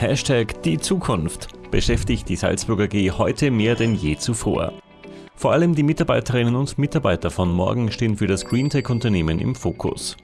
Hashtag die Zukunft beschäftigt die Salzburger G heute mehr denn je zuvor. Vor allem die Mitarbeiterinnen und Mitarbeiter von morgen stehen für das Greentech-Unternehmen im Fokus.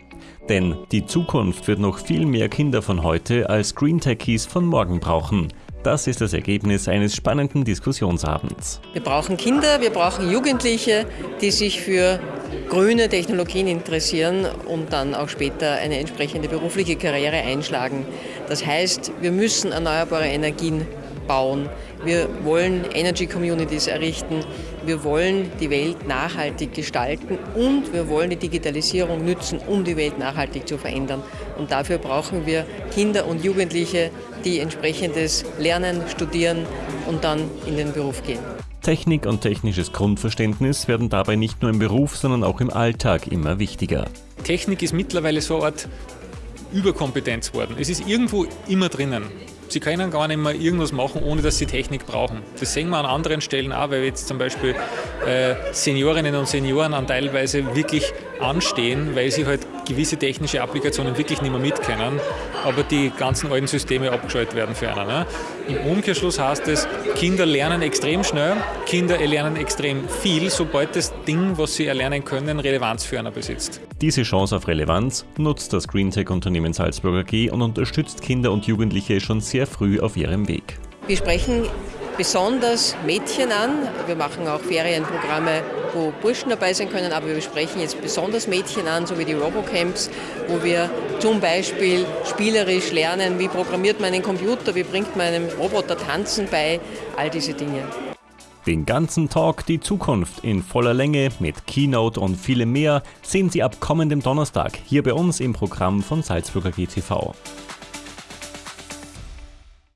Denn die Zukunft wird noch viel mehr Kinder von heute als Greentechies von morgen brauchen. Das ist das Ergebnis eines spannenden Diskussionsabends. Wir brauchen Kinder, wir brauchen Jugendliche, die sich für grüne Technologien interessieren und dann auch später eine entsprechende berufliche Karriere einschlagen. Das heißt, wir müssen erneuerbare Energien bauen. Wir wollen Energy Communities errichten. Wir wollen die Welt nachhaltig gestalten und wir wollen die Digitalisierung nützen, um die Welt nachhaltig zu verändern. Und dafür brauchen wir Kinder und Jugendliche, die entsprechendes lernen, studieren und dann in den Beruf gehen. Technik und technisches Grundverständnis werden dabei nicht nur im Beruf, sondern auch im Alltag immer wichtiger. Technik ist mittlerweile so eine Art Überkompetenz geworden. Es ist irgendwo immer drinnen. Sie können gar nicht mehr irgendwas machen, ohne dass sie Technik brauchen. Das sehen wir an anderen Stellen auch, weil jetzt zum Beispiel äh, Seniorinnen und Senioren an teilweise wirklich anstehen, weil sie halt gewisse technische Applikationen wirklich nicht mehr mitkennen, aber die ganzen alten Systeme abgeschaltet werden für einen. Ne? Im Umkehrschluss heißt es, Kinder lernen extrem schnell, Kinder lernen extrem viel, sobald das Ding, was sie erlernen können, Relevanz für einen besitzt. Diese Chance auf Relevanz nutzt das Greentech-Unternehmen Salzburger G und unterstützt Kinder und Jugendliche schon sehr früh auf ihrem Weg. Wir sprechen besonders Mädchen an. Wir machen auch Ferienprogramme, wo Burschen dabei sein können, aber wir sprechen jetzt besonders Mädchen an, so wie die Robocamps, wo wir zum Beispiel spielerisch lernen, wie programmiert man einen Computer, wie bringt man einem Roboter Tanzen bei, all diese Dinge. Den ganzen Talk Die Zukunft in voller Länge mit Keynote und vielem mehr sehen Sie ab kommendem Donnerstag hier bei uns im Programm von Salzburger GTV.